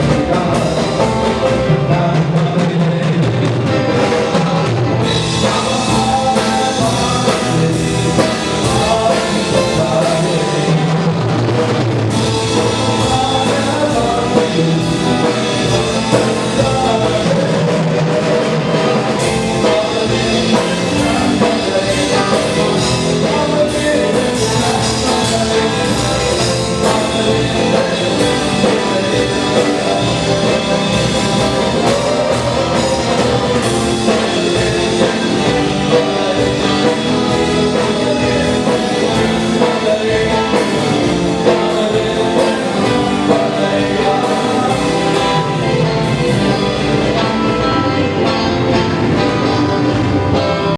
God.